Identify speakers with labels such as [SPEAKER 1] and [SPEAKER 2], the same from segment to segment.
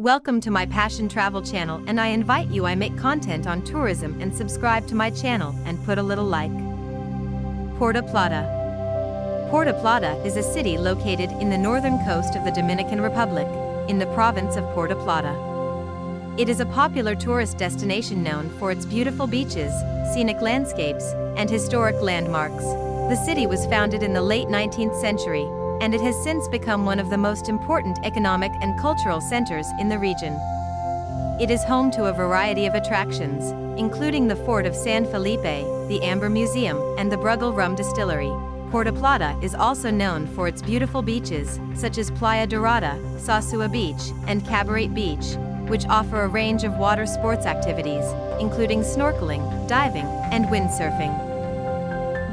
[SPEAKER 1] Welcome to my Passion Travel channel and I invite you I make content on tourism and subscribe to my channel and put a little like. Puerto Plata Puerto Plata is a city located in the northern coast of the Dominican Republic, in the province of Puerto Plata. It is a popular tourist destination known for its beautiful beaches, scenic landscapes, and historic landmarks. The city was founded in the late 19th century and it has since become one of the most important economic and cultural centers in the region. It is home to a variety of attractions, including the Fort of San Felipe, the Amber Museum, and the Brugal Rum Distillery. Puerto Plata is also known for its beautiful beaches, such as Playa Dorada, Sosua Beach, and Cabarete Beach, which offer a range of water sports activities, including snorkeling, diving, and windsurfing.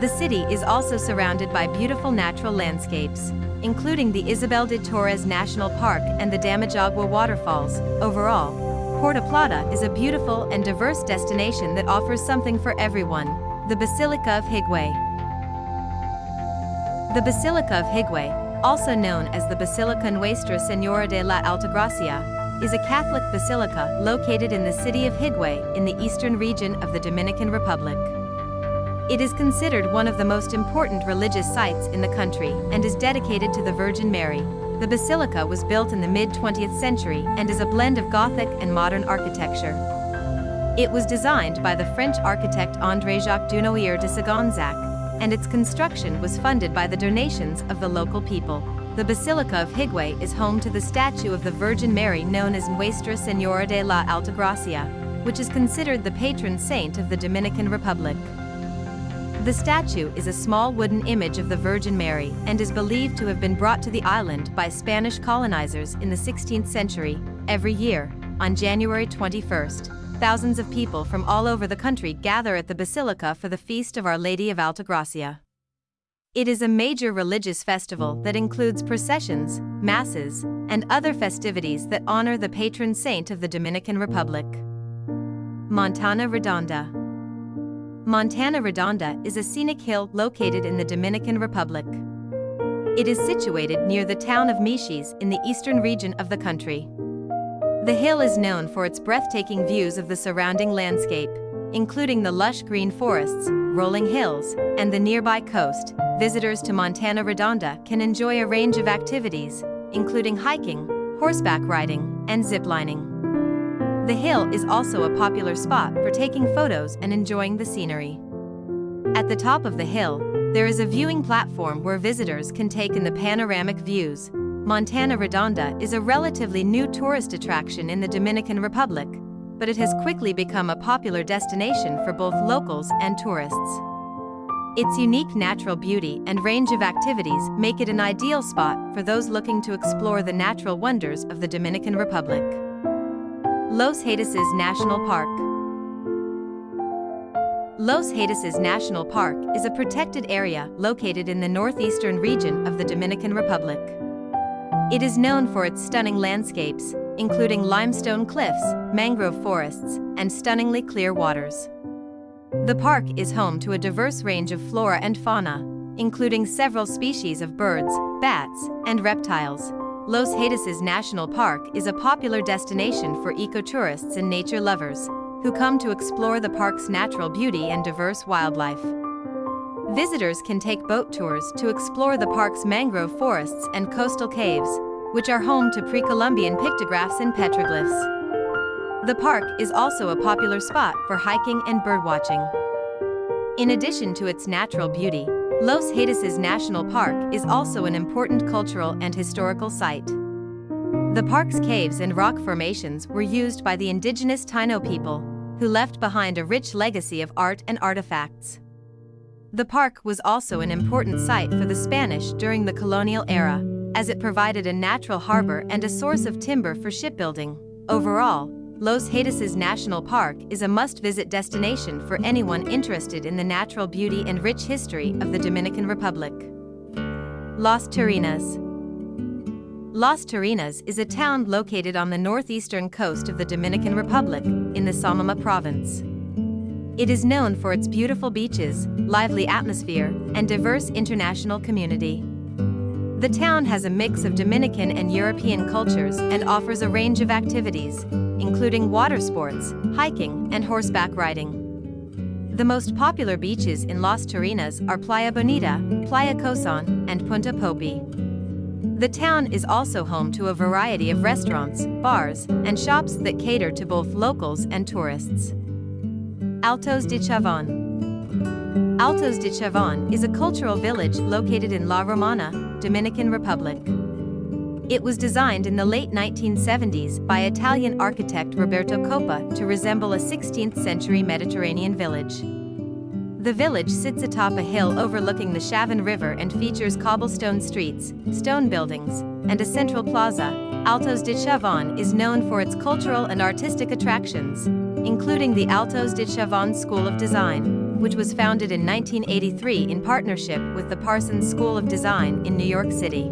[SPEAKER 1] The city is also surrounded by beautiful natural landscapes, including the Isabel de Torres National Park and the Damajagua waterfalls. Overall, Puerto Plata is a beautiful and diverse destination that offers something for everyone. The Basilica of Higüey The Basilica of Higüey, also known as the Basilica Nuestra Señora de la Altagracia, is a Catholic basilica located in the city of Higüey in the eastern region of the Dominican Republic. It is considered one of the most important religious sites in the country and is dedicated to the Virgin Mary. The basilica was built in the mid-20th century and is a blend of Gothic and modern architecture. It was designed by the French architect André-Jacques Dunoyer de Sagonzac, and its construction was funded by the donations of the local people. The Basilica of Higüey is home to the statue of the Virgin Mary known as Nuestra Señora de la Altagracia, which is considered the patron saint of the Dominican Republic. The statue is a small wooden image of the Virgin Mary and is believed to have been brought to the island by Spanish colonizers in the 16th century. Every year, on January 21st, thousands of people from all over the country gather at the Basilica for the Feast of Our Lady of Altagracia. It is a major religious festival that includes processions, masses, and other festivities that honor the patron saint of the Dominican Republic. Montana Redonda Montana Redonda is a scenic hill located in the Dominican Republic. It is situated near the town of Miches in the eastern region of the country. The hill is known for its breathtaking views of the surrounding landscape, including the lush green forests, rolling hills, and the nearby coast. Visitors to Montana Redonda can enjoy a range of activities, including hiking, horseback riding, and ziplining. The hill is also a popular spot for taking photos and enjoying the scenery. At the top of the hill, there is a viewing platform where visitors can take in the panoramic views. Montana Redonda is a relatively new tourist attraction in the Dominican Republic, but it has quickly become a popular destination for both locals and tourists. Its unique natural beauty and range of activities make it an ideal spot for those looking to explore the natural wonders of the Dominican Republic. Los Haitises National Park Los Haitises National Park is a protected area located in the northeastern region of the Dominican Republic. It is known for its stunning landscapes, including limestone cliffs, mangrove forests, and stunningly clear waters. The park is home to a diverse range of flora and fauna, including several species of birds, bats, and reptiles. Los Haitises National Park is a popular destination for ecotourists and nature lovers, who come to explore the park's natural beauty and diverse wildlife. Visitors can take boat tours to explore the park's mangrove forests and coastal caves, which are home to pre-Columbian pictographs and petroglyphs. The park is also a popular spot for hiking and birdwatching. In addition to its natural beauty, Los Haitises National Park is also an important cultural and historical site. The park's caves and rock formations were used by the indigenous Taino people, who left behind a rich legacy of art and artifacts. The park was also an important site for the Spanish during the colonial era, as it provided a natural harbor and a source of timber for shipbuilding. Overall, Los Haitises National Park is a must-visit destination for anyone interested in the natural beauty and rich history of the Dominican Republic. Las Terrenas Las Terrenas is a town located on the northeastern coast of the Dominican Republic, in the Samaná province. It is known for its beautiful beaches, lively atmosphere, and diverse international community. The town has a mix of Dominican and European cultures and offers a range of activities, including water sports, hiking, and horseback riding. The most popular beaches in Las Terrenas are Playa Bonita, Playa Cosón, and Punta Popy. The town is also home to a variety of restaurants, bars, and shops that cater to both locals and tourists. Altos de Chavon Altos de Chavon is a cultural village located in La Romana, Dominican Republic. It was designed in the late 1970s by Italian architect Roberto Coppa to resemble a 16th-century Mediterranean village. The village sits atop a hill overlooking the Chavon River and features cobblestone streets, stone buildings, and a central plaza. Altos de Chavon is known for its cultural and artistic attractions, including the Altos de Chavon School of Design, which was founded in 1983 in partnership with the Parsons School of Design in New York City.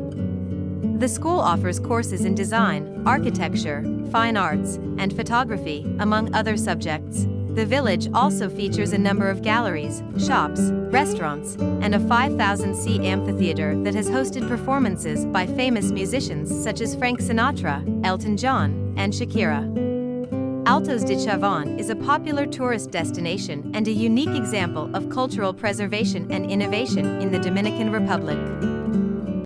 [SPEAKER 1] The school offers courses in design, architecture, fine arts, and photography, among other subjects. The village also features a number of galleries, shops, restaurants, and a 5,000-seat amphitheater that has hosted performances by famous musicians such as Frank Sinatra, Elton John, and Shakira. Altos de Chavon is a popular tourist destination and a unique example of cultural preservation and innovation in the Dominican Republic.